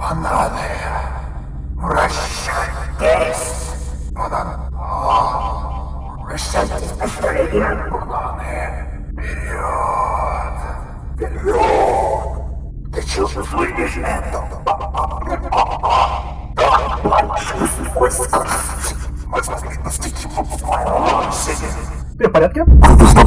Бананы. Вращайтесь. Банан. О, Вращайтесь быстрее. Бананы. Вперед. Вперед. Ты чувствуешь это? Так большой чего слышишь это? Ты в порядке? Ты что,